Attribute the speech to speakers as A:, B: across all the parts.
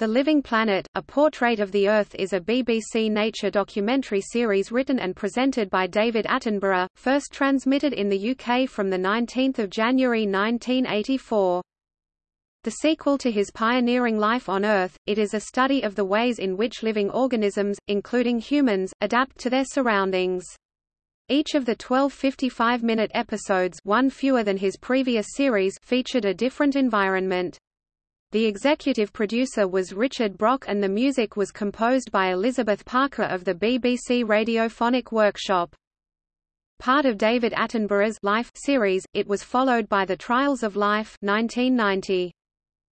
A: The Living Planet, A Portrait of the Earth is a BBC Nature documentary series written and presented by David Attenborough, first transmitted in the UK from 19 January 1984. The sequel to his pioneering Life on Earth, it is a study of the ways in which living organisms, including humans, adapt to their surroundings. Each of the 12 55-minute episodes one fewer than his previous series featured a different environment. The executive producer was Richard Brock and the music was composed by Elizabeth Parker of the BBC Radiophonic Workshop. Part of David Attenborough's Life series, it was followed by The Trials of Life 1990.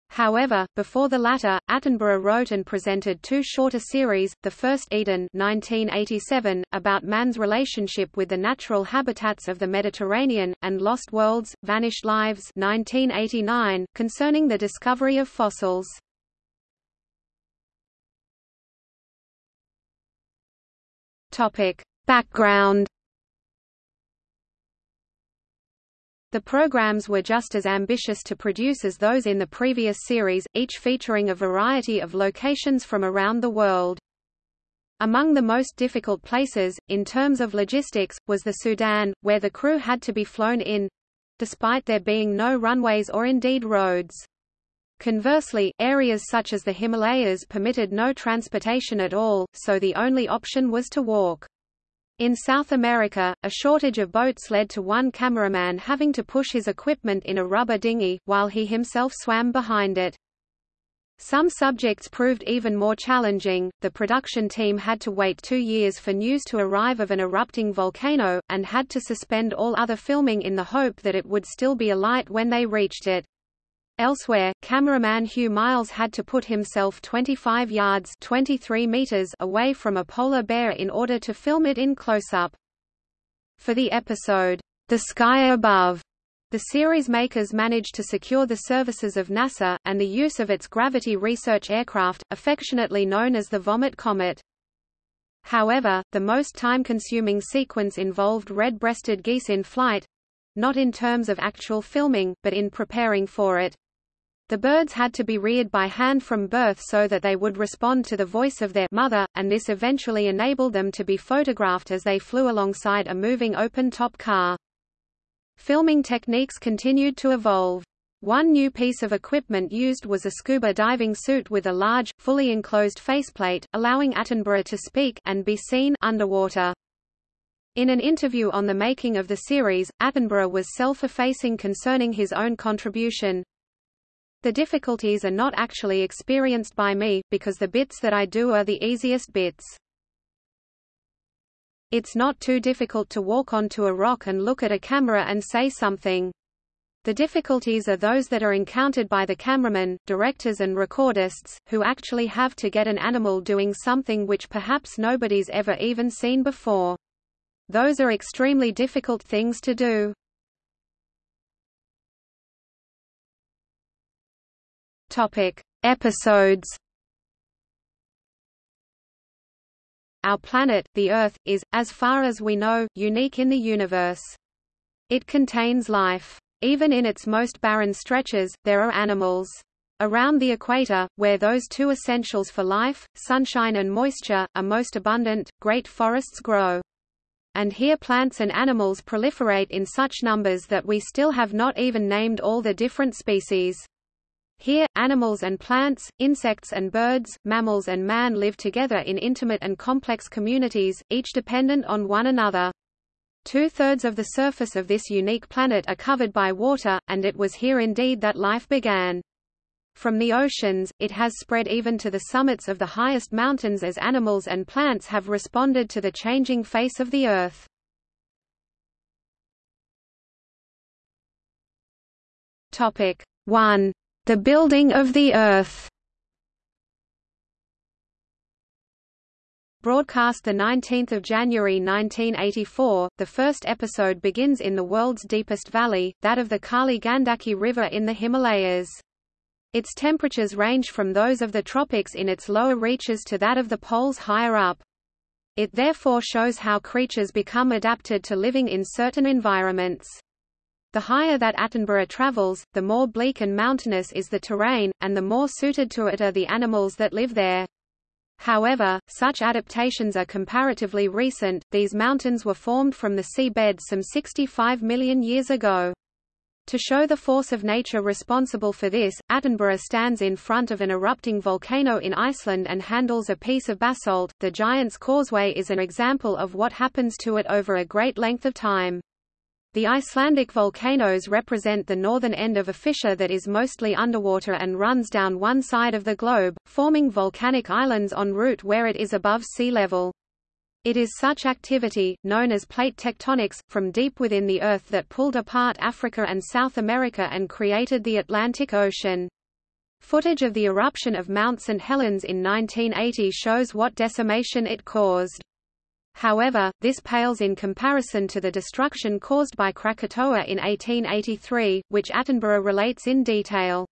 A: However, before the latter, Attenborough wrote and presented two shorter series, the first Eden 1987, about man's relationship with the natural habitats of the Mediterranean, and Lost Worlds, Vanished Lives 1989, concerning the discovery of fossils. Background The programs were just as ambitious to produce as those in the previous series, each featuring a variety of locations from around the world. Among the most difficult places, in terms of logistics, was the Sudan, where the crew had to be flown in—despite there being no runways or indeed roads. Conversely, areas such as the Himalayas permitted no transportation at all, so the only option was to walk. In South America, a shortage of boats led to one cameraman having to push his equipment in a rubber dinghy, while he himself swam behind it. Some subjects proved even more challenging. The production team had to wait two years for news to arrive of an erupting volcano, and had to suspend all other filming in the hope that it would still be alight when they reached it. Elsewhere, cameraman Hugh Miles had to put himself 25 yards 23 meters away from a polar bear in order to film it in close-up. For the episode, The Sky Above, the series makers managed to secure the services of NASA, and the use of its gravity research aircraft, affectionately known as the Vomit Comet. However, the most time-consuming sequence involved red-breasted geese in flight—not in terms of actual filming, but in preparing for it. The birds had to be reared by hand from birth so that they would respond to the voice of their mother, and this eventually enabled them to be photographed as they flew alongside a moving open-top car. Filming techniques continued to evolve. One new piece of equipment used was a scuba diving suit with a large, fully enclosed faceplate, allowing Attenborough to speak and be seen underwater. In an interview on the making of the series, Attenborough was self-effacing concerning his own contribution, the difficulties are not actually experienced by me, because the bits that I do are the easiest bits. It's not too difficult to walk onto a rock and look at a camera and say something. The difficulties are those that are encountered by the cameramen, directors and recordists, who actually have to get an animal doing something which perhaps nobody's ever even seen before. Those are extremely difficult things to do. Topic: Episodes. Our planet, the Earth, is, as far as we know, unique in the universe. It contains life. Even in its most barren stretches, there are animals. Around the equator, where those two essentials for life, sunshine and moisture, are most abundant, great forests grow. And here plants and animals proliferate in such numbers that we still have not even named all the different species. Here, animals and plants, insects and birds, mammals and man live together in intimate and complex communities, each dependent on one another. Two-thirds of the surface of this unique planet are covered by water, and it was here indeed that life began. From the oceans, it has spread even to the summits of the highest mountains as animals and plants have responded to the changing face of the Earth. Topic 1. The Building of the Earth Broadcast 19 January 1984, the first episode begins in the world's deepest valley, that of the Kali Gandaki River in the Himalayas. Its temperatures range from those of the tropics in its lower reaches to that of the poles higher up. It therefore shows how creatures become adapted to living in certain environments. The higher that Attenborough travels, the more bleak and mountainous is the terrain, and the more suited to it are the animals that live there. However, such adaptations are comparatively recent, these mountains were formed from the seabed some 65 million years ago. To show the force of nature responsible for this, Attenborough stands in front of an erupting volcano in Iceland and handles a piece of basalt. The Giant's Causeway is an example of what happens to it over a great length of time. The Icelandic volcanoes represent the northern end of a fissure that is mostly underwater and runs down one side of the globe, forming volcanic islands en route where it is above sea level. It is such activity, known as plate tectonics, from deep within the Earth that pulled apart Africa and South America and created the Atlantic Ocean. Footage of the eruption of Mount St. Helens in 1980 shows what decimation it caused. However, this pales in comparison to the destruction caused by Krakatoa in 1883, which Attenborough relates in detail.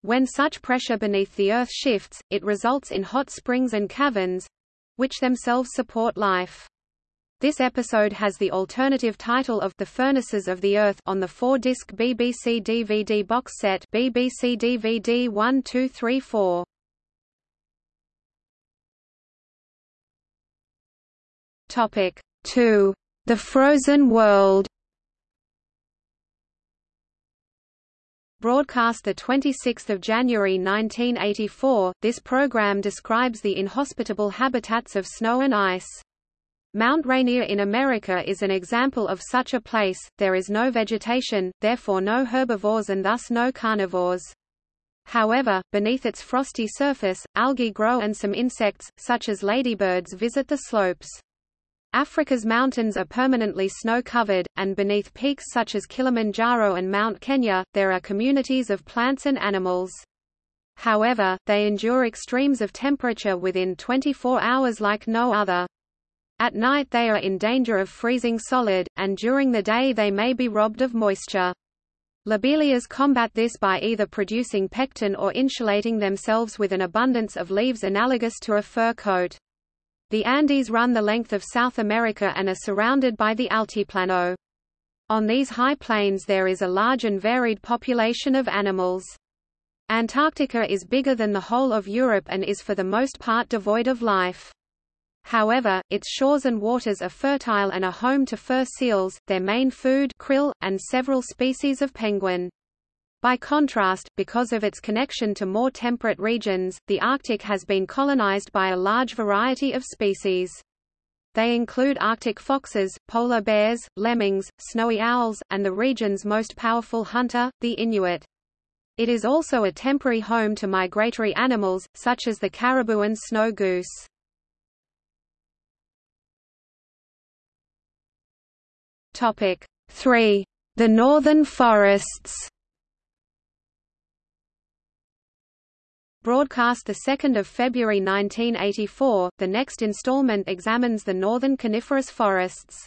A: When such pressure beneath the Earth shifts, it results in hot springs and caverns, which themselves support life. This episode has the alternative title of The Furnaces of the Earth on the four-disc BBC DVD box set BBC DVD 1234. Topic 2. The Frozen World Broadcast 26 January 1984, this program describes the inhospitable habitats of snow and ice. Mount Rainier in America is an example of such a place, there is no vegetation, therefore no herbivores and thus no carnivores. However, beneath its frosty surface, algae grow and some insects, such as ladybirds visit the slopes. Africa's mountains are permanently snow-covered, and beneath peaks such as Kilimanjaro and Mount Kenya, there are communities of plants and animals. However, they endure extremes of temperature within 24 hours like no other. At night they are in danger of freezing solid, and during the day they may be robbed of moisture. Lobelias combat this by either producing pectin or insulating themselves with an abundance of leaves analogous to a fur coat. The Andes run the length of South America and are surrounded by the Altiplano. On these high plains there is a large and varied population of animals. Antarctica is bigger than the whole of Europe and is for the most part devoid of life. However, its shores and waters are fertile and are home to fur seals, their main food krill, and several species of penguin. By contrast, because of its connection to more temperate regions, the Arctic has been colonized by a large variety of species. They include Arctic foxes, polar bears, lemmings, snowy owls, and the region's most powerful hunter, the Inuit. It is also a temporary home to migratory animals, such as the caribou and snow goose. Topic 3. The northern forests Broadcast 2 February 1984, the next installment examines the northern coniferous forests.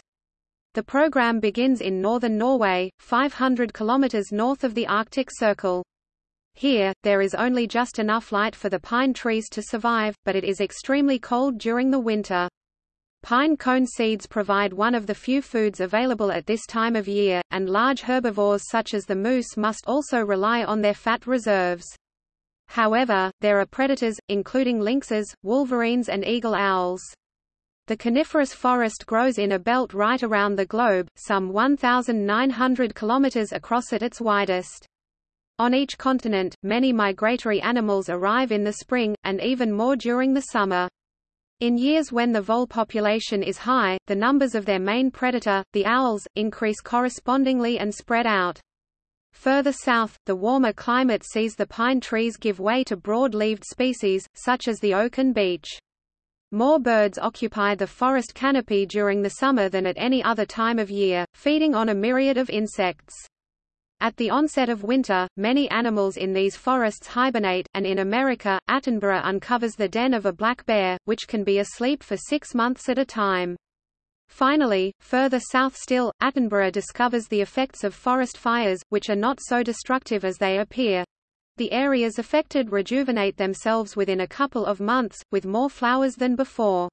A: The program begins in northern Norway, 500 kilometers north of the Arctic Circle. Here, there is only just enough light for the pine trees to survive, but it is extremely cold during the winter. Pine cone seeds provide one of the few foods available at this time of year, and large herbivores such as the moose must also rely on their fat reserves. However, there are predators, including lynxes, wolverines and eagle owls. The coniferous forest grows in a belt right around the globe, some 1,900 kilometers across at its widest. On each continent, many migratory animals arrive in the spring, and even more during the summer. In years when the vole population is high, the numbers of their main predator, the owls, increase correspondingly and spread out. Further south, the warmer climate sees the pine trees give way to broad-leaved species, such as the oak and beech. More birds occupy the forest canopy during the summer than at any other time of year, feeding on a myriad of insects. At the onset of winter, many animals in these forests hibernate, and in America, Attenborough uncovers the den of a black bear, which can be asleep for six months at a time. Finally, further south still, Attenborough discovers the effects of forest fires, which are not so destructive as they appear. The areas affected rejuvenate themselves within a couple of months, with more flowers than before.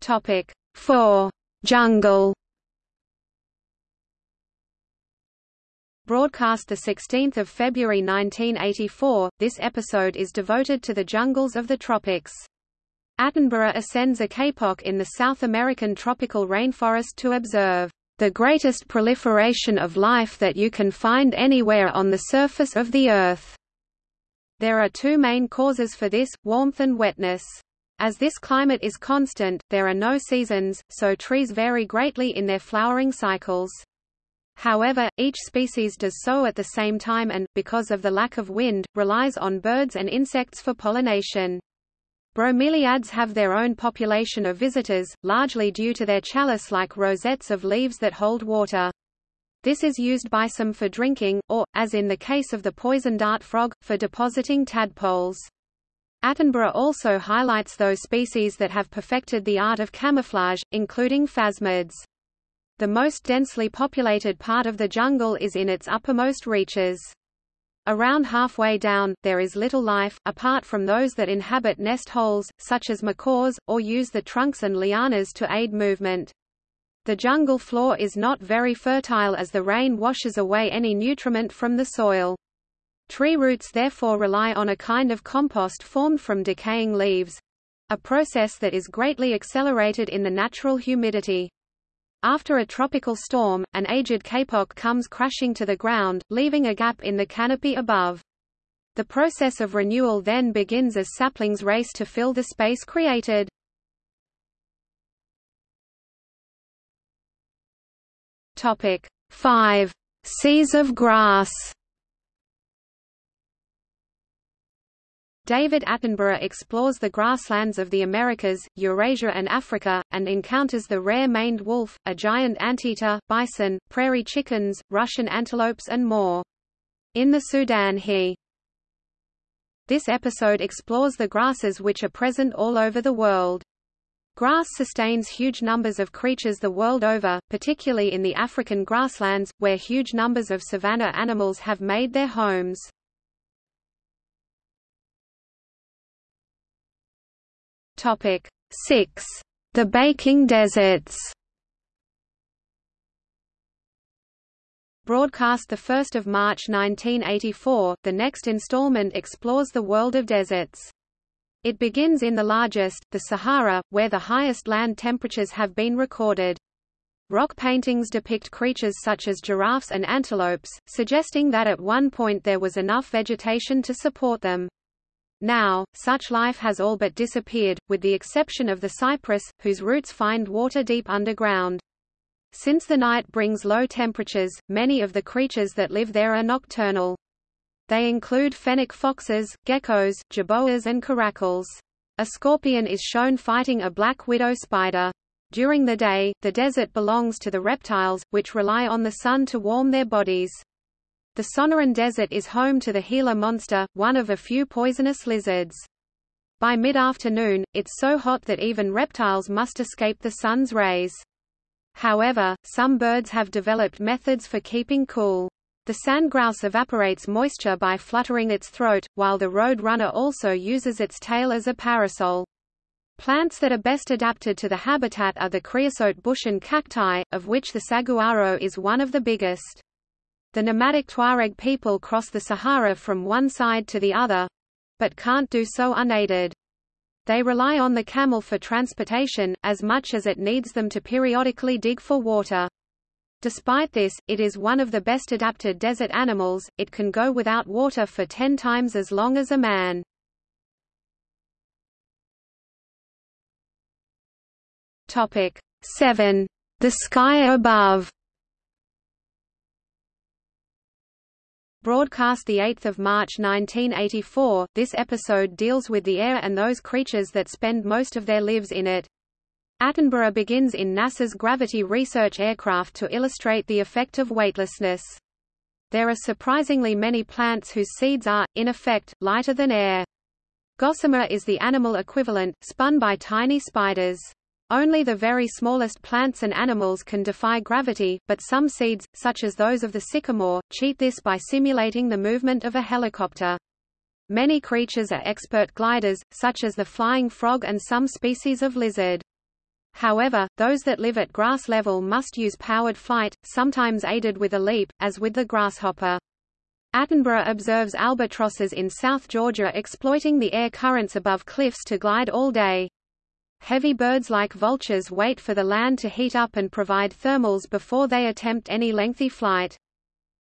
A: Topic 4. Jungle Broadcast 16 February 1984, this episode is devoted to the jungles of the tropics. Attenborough ascends a kapok in the South American tropical rainforest to observe the greatest proliferation of life that you can find anywhere on the surface of the Earth. There are two main causes for this, warmth and wetness. As this climate is constant, there are no seasons, so trees vary greatly in their flowering cycles. However, each species does so at the same time and, because of the lack of wind, relies on birds and insects for pollination. Bromeliads have their own population of visitors, largely due to their chalice-like rosettes of leaves that hold water. This is used by some for drinking, or, as in the case of the poison dart frog, for depositing tadpoles. Attenborough also highlights those species that have perfected the art of camouflage, including phasmids. The most densely populated part of the jungle is in its uppermost reaches. Around halfway down, there is little life, apart from those that inhabit nest holes, such as macaws, or use the trunks and lianas to aid movement. The jungle floor is not very fertile as the rain washes away any nutriment from the soil. Tree roots therefore rely on a kind of compost formed from decaying leaves—a process that is greatly accelerated in the natural humidity. After a tropical storm, an aged kapok comes crashing to the ground, leaving a gap in the canopy above. The process of renewal then begins as saplings race to fill the space created. Topic 5. Seas of grass David Attenborough explores the grasslands of the Americas, Eurasia and Africa, and encounters the rare maned wolf, a giant anteater, bison, prairie chickens, Russian antelopes and more. In the Sudan he This episode explores the grasses which are present all over the world. Grass sustains huge numbers of creatures the world over, particularly in the African grasslands, where huge numbers of savanna animals have made their homes. Topic 6. The baking deserts. Broadcast 1 March 1984, the next installment explores the world of deserts. It begins in the largest, the Sahara, where the highest land temperatures have been recorded. Rock paintings depict creatures such as giraffes and antelopes, suggesting that at one point there was enough vegetation to support them. Now, such life has all but disappeared, with the exception of the cypress, whose roots find water deep underground. Since the night brings low temperatures, many of the creatures that live there are nocturnal. They include fennec foxes, geckos, jerboas and caracals. A scorpion is shown fighting a black widow spider. During the day, the desert belongs to the reptiles, which rely on the sun to warm their bodies. The Sonoran Desert is home to the Gila monster, one of a few poisonous lizards. By mid-afternoon, it's so hot that even reptiles must escape the sun's rays. However, some birds have developed methods for keeping cool. The sandgrouse evaporates moisture by fluttering its throat, while the road runner also uses its tail as a parasol. Plants that are best adapted to the habitat are the creosote bush and cacti, of which the saguaro is one of the biggest. The nomadic Tuareg people cross the Sahara from one side to the other—but can't do so unaided. They rely on the camel for transportation, as much as it needs them to periodically dig for water. Despite this, it is one of the best adapted desert animals, it can go without water for ten times as long as a man. Topic 7. The sky above Broadcast 8 March 1984, this episode deals with the air and those creatures that spend most of their lives in it. Attenborough begins in NASA's Gravity Research aircraft to illustrate the effect of weightlessness. There are surprisingly many plants whose seeds are, in effect, lighter than air. Gossamer is the animal equivalent, spun by tiny spiders. Only the very smallest plants and animals can defy gravity, but some seeds, such as those of the sycamore, cheat this by simulating the movement of a helicopter. Many creatures are expert gliders, such as the flying frog and some species of lizard. However, those that live at grass level must use powered flight, sometimes aided with a leap, as with the grasshopper. Attenborough observes albatrosses in South Georgia exploiting the air currents above cliffs to glide all day. Heavy birds like vultures wait for the land to heat up and provide thermals before they attempt any lengthy flight.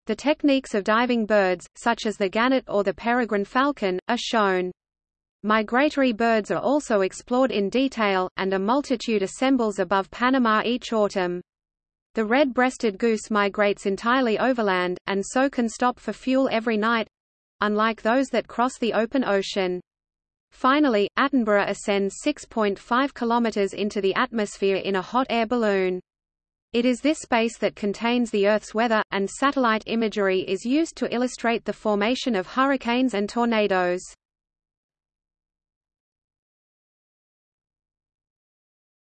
A: The techniques of diving birds, such as the gannet or the peregrine falcon, are shown. Migratory birds are also explored in detail, and a multitude assembles above Panama each autumn. The red-breasted goose migrates entirely overland, and so can stop for fuel every night—unlike those that cross the open ocean. Finally, Attenborough ascends 6.5 km into the atmosphere in a hot air balloon. It is this space that contains the Earth's weather, and satellite imagery is used to illustrate the formation of hurricanes and tornadoes.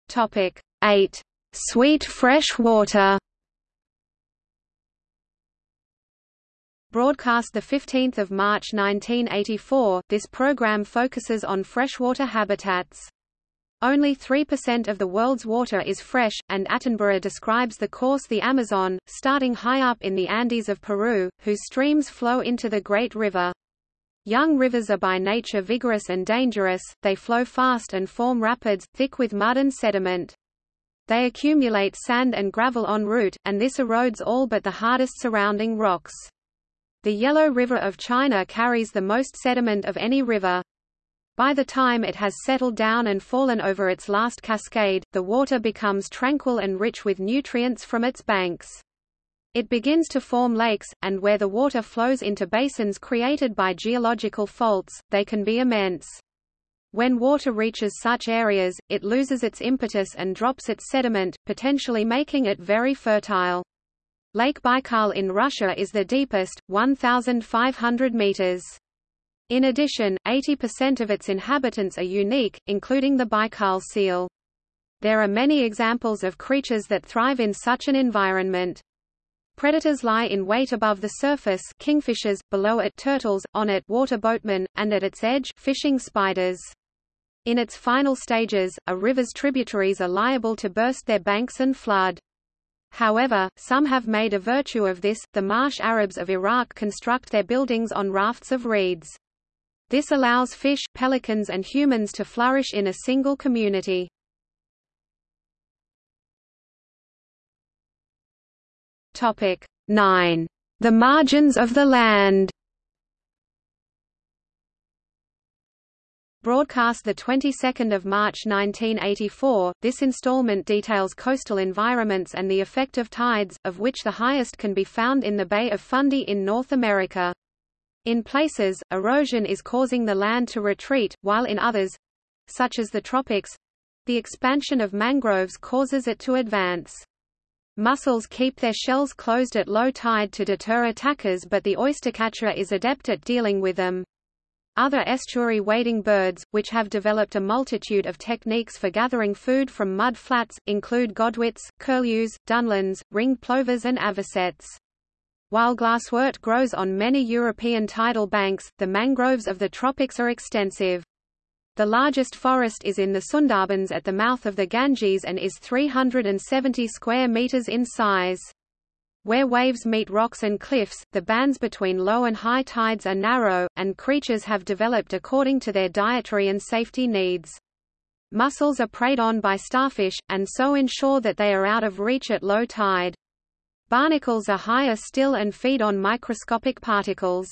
A: Topic 8. Sweet fresh water Broadcast 15 March 1984, this program focuses on freshwater habitats. Only 3% of the world's water is fresh, and Attenborough describes the course the Amazon, starting high up in the Andes of Peru, whose streams flow into the Great River. Young rivers are by nature vigorous and dangerous, they flow fast and form rapids, thick with mud and sediment. They accumulate sand and gravel en route, and this erodes all but the hardest surrounding rocks. The Yellow River of China carries the most sediment of any river. By the time it has settled down and fallen over its last cascade, the water becomes tranquil and rich with nutrients from its banks. It begins to form lakes, and where the water flows into basins created by geological faults, they can be immense. When water reaches such areas, it loses its impetus and drops its sediment, potentially making it very fertile. Lake Baikal in Russia is the deepest, 1,500 meters. In addition, 80% of its inhabitants are unique, including the Baikal seal. There are many examples of creatures that thrive in such an environment. Predators lie in wait above the surface kingfishers, below it turtles, on it water boatmen, and at its edge fishing spiders. In its final stages, a river's tributaries are liable to burst their banks and flood. However, some have made a virtue of this. The marsh Arabs of Iraq construct their buildings on rafts of reeds. This allows fish, pelicans and humans to flourish in a single community. Topic 9. The margins of the land Broadcast the 22nd of March 1984, this installment details coastal environments and the effect of tides, of which the highest can be found in the Bay of Fundy in North America. In places, erosion is causing the land to retreat, while in others—such as the tropics—the expansion of mangroves causes it to advance. Mussels keep their shells closed at low tide to deter attackers but the oystercatcher is adept at dealing with them. Other estuary wading birds, which have developed a multitude of techniques for gathering food from mud flats, include godwits, curlews, dunlins, ringed plovers and avocets. While glasswort grows on many European tidal banks, the mangroves of the tropics are extensive. The largest forest is in the Sundarbans at the mouth of the Ganges and is 370 square meters in size. Where waves meet rocks and cliffs, the bands between low and high tides are narrow, and creatures have developed according to their dietary and safety needs. Mussels are preyed on by starfish, and so ensure that they are out of reach at low tide. Barnacles are higher still and feed on microscopic particles.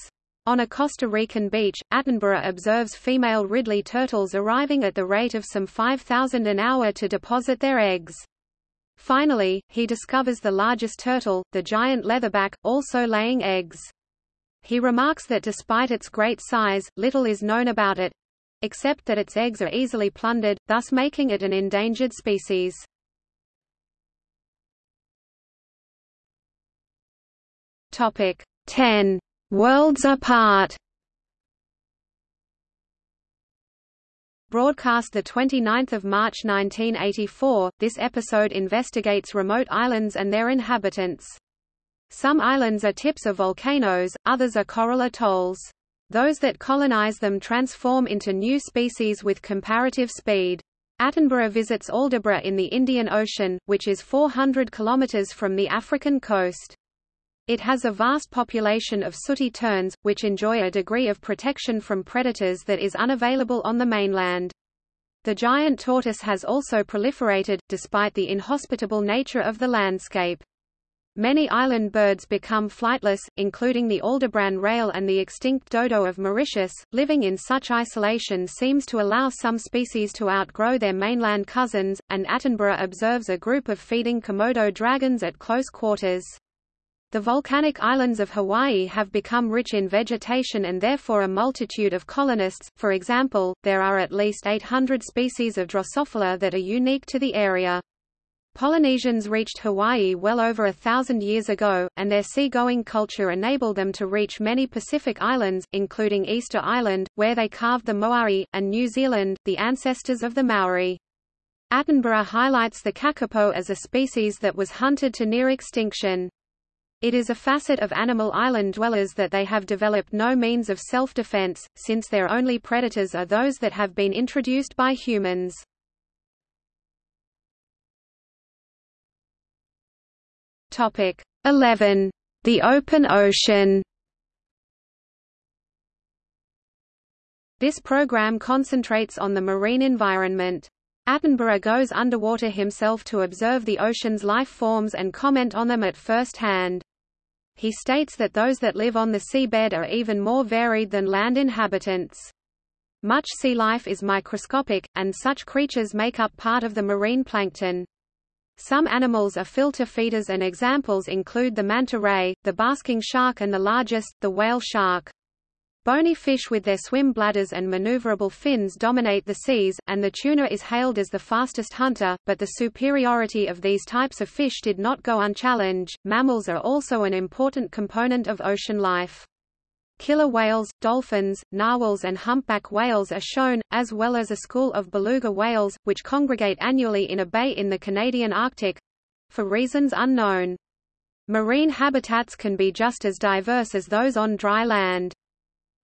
A: On a Costa Rican beach, Attenborough observes female Ridley turtles arriving at the rate of some 5,000 an hour to deposit their eggs. Finally, he discovers the largest turtle, the giant leatherback, also laying eggs. He remarks that despite its great size, little is known about it, except that its eggs are easily plundered, thus making it an endangered species. Topic 10. Worlds Apart Broadcast 29 March 1984, this episode investigates remote islands and their inhabitants. Some islands are tips of volcanoes, others are coral atolls. Those that colonize them transform into new species with comparative speed. Attenborough visits Aldabra in the Indian Ocean, which is 400 kilometers from the African coast. It has a vast population of sooty terns, which enjoy a degree of protection from predators that is unavailable on the mainland. The giant tortoise has also proliferated, despite the inhospitable nature of the landscape. Many island birds become flightless, including the Aldabran rail and the extinct dodo of Mauritius. Living in such isolation seems to allow some species to outgrow their mainland cousins, and Attenborough observes a group of feeding Komodo dragons at close quarters. The volcanic islands of Hawaii have become rich in vegetation and therefore a multitude of colonists, for example, there are at least 800 species of Drosophila that are unique to the area. Polynesians reached Hawaii well over a thousand years ago, and their seagoing culture enabled them to reach many Pacific islands, including Easter Island, where they carved the moai, and New Zealand, the ancestors of the Maori. Attenborough highlights the kakapo as a species that was hunted to near extinction. It is a facet of animal island dwellers that they have developed no means of self-defense, since their only predators are those that have been introduced by humans. Topic 11. The open ocean. This program concentrates on the marine environment. Attenborough goes underwater himself to observe the ocean's life forms and comment on them at first hand. He states that those that live on the seabed are even more varied than land inhabitants. Much sea life is microscopic, and such creatures make up part of the marine plankton. Some animals are filter feeders and examples include the manta ray, the basking shark and the largest, the whale shark. Bony fish with their swim bladders and maneuverable fins dominate the seas, and the tuna is hailed as the fastest hunter, but the superiority of these types of fish did not go unchallenged. Mammals are also an important component of ocean life. Killer whales, dolphins, narwhals and humpback whales are shown, as well as a school of beluga whales, which congregate annually in a bay in the Canadian Arctic—for reasons unknown. Marine habitats can be just as diverse as those on dry land.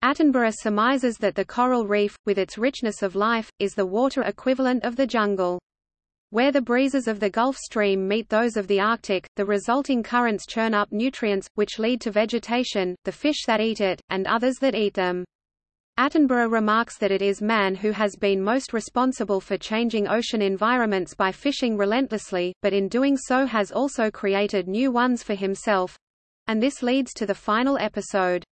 A: Attenborough surmises that the coral reef, with its richness of life, is the water equivalent of the jungle. Where the breezes of the Gulf Stream meet those of the Arctic, the resulting currents churn up nutrients, which lead to vegetation, the fish that eat it, and others that eat them. Attenborough remarks that it is man who has been most responsible for changing ocean environments by fishing relentlessly, but in doing so has also created new ones for himself. And this leads to the final episode.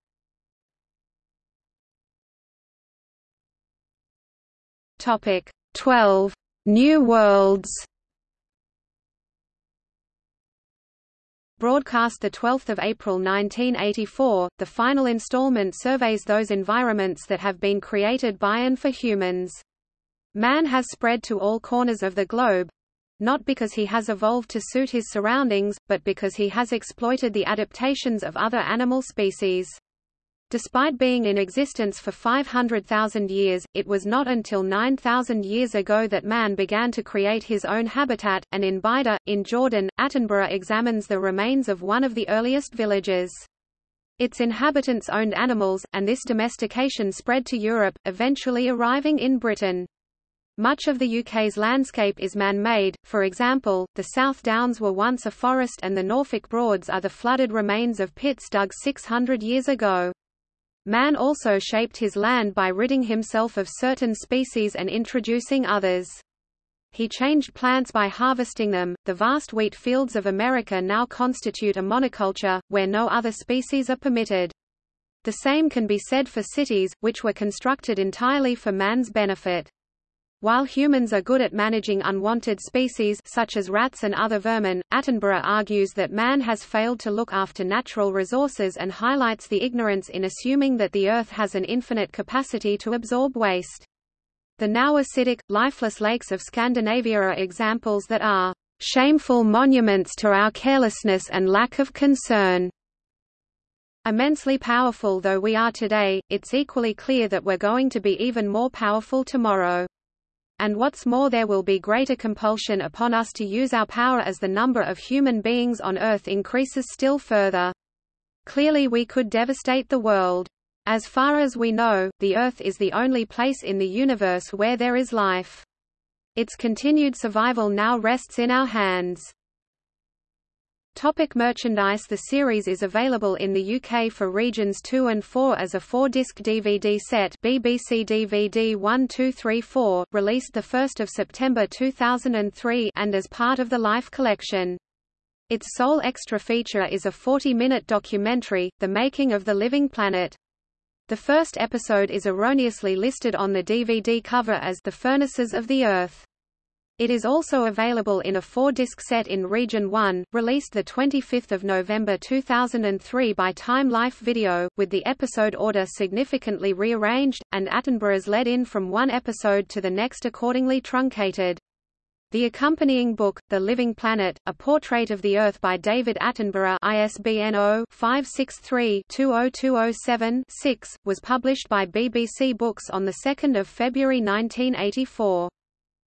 A: Topic 12. New Worlds Broadcast 12 April 1984, the final installment surveys those environments that have been created by and for humans. Man has spread to all corners of the globe—not because he has evolved to suit his surroundings, but because he has exploited the adaptations of other animal species. Despite being in existence for 500,000 years, it was not until 9,000 years ago that man began to create his own habitat, and in Beidha, in Jordan, Attenborough examines the remains of one of the earliest villages. Its inhabitants owned animals, and this domestication spread to Europe, eventually arriving in Britain. Much of the UK's landscape is man-made, for example, the South Downs were once a forest and the Norfolk Broads are the flooded remains of pits dug 600 years ago. Man also shaped his land by ridding himself of certain species and introducing others. He changed plants by harvesting them. The vast wheat fields of America now constitute a monoculture, where no other species are permitted. The same can be said for cities, which were constructed entirely for man's benefit. While humans are good at managing unwanted species such as rats and other vermin, Attenborough argues that man has failed to look after natural resources and highlights the ignorance in assuming that the Earth has an infinite capacity to absorb waste. The now acidic, lifeless lakes of Scandinavia are examples that are shameful monuments to our carelessness and lack of concern. Immensely powerful though we are today, it's equally clear that we're going to be even more powerful tomorrow and what's more there will be greater compulsion upon us to use our power as the number of human beings on Earth increases still further. Clearly we could devastate the world. As far as we know, the Earth is the only place in the universe where there is life. Its continued survival now rests in our hands. Topic merchandise The series is available in the UK for regions 2 and 4 as a four-disc DVD set BBC DVD 1234, released 1 September 2003 and as part of the Life collection. Its sole extra feature is a 40-minute documentary, The Making of the Living Planet. The first episode is erroneously listed on the DVD cover as The Furnaces of the Earth. It is also available in a four-disc set in Region 1, released 25 November 2003 by Time Life Video, with the episode order significantly rearranged, and Attenborough's led in from one episode to the next accordingly truncated. The accompanying book, The Living Planet, A Portrait of the Earth by David Attenborough ISBN 0-563-20207-6, was published by BBC Books on 2 February 1984.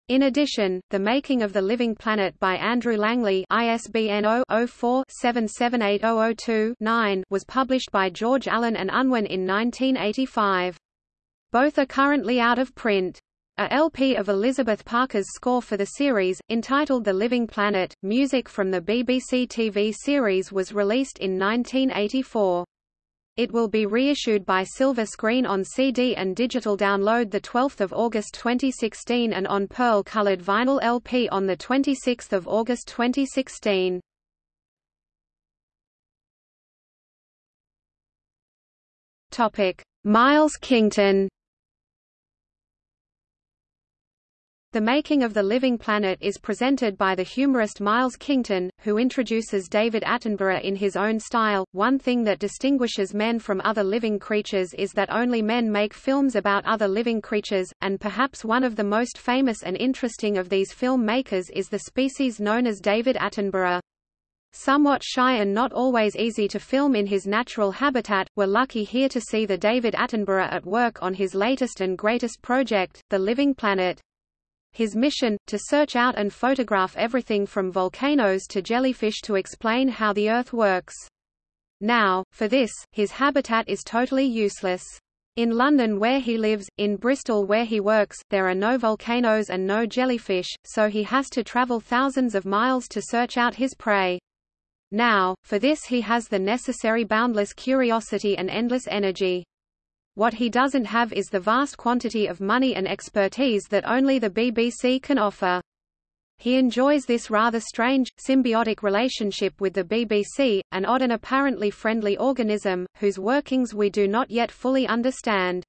A: In addition, The Making of the Living Planet by Andrew Langley ISBN 0-04-778002-9 was published by George Allen and Unwin in 1985. Both are currently out of print. A LP of Elizabeth Parker's score for the series, entitled The Living Planet, music from the BBC TV series was released in 1984. It will be reissued by Silver Screen on CD and digital download 12 August 2016 and on pearl-colored vinyl LP on 26 August 2016. Miles Kington The Making of the Living Planet is presented by the humorist Miles Kington, who introduces David Attenborough in his own style. One thing that distinguishes men from other living creatures is that only men make films about other living creatures, and perhaps one of the most famous and interesting of these film makers is the species known as David Attenborough. Somewhat shy and not always easy to film in his natural habitat, we're lucky here to see the David Attenborough at work on his latest and greatest project, The Living Planet. His mission, to search out and photograph everything from volcanoes to jellyfish to explain how the Earth works. Now, for this, his habitat is totally useless. In London where he lives, in Bristol where he works, there are no volcanoes and no jellyfish, so he has to travel thousands of miles to search out his prey. Now, for this he has the necessary boundless curiosity and endless energy. What he doesn't have is the vast quantity of money and expertise that only the BBC can offer. He enjoys this rather strange, symbiotic relationship with the BBC, an odd and apparently friendly organism, whose workings we do not yet fully understand.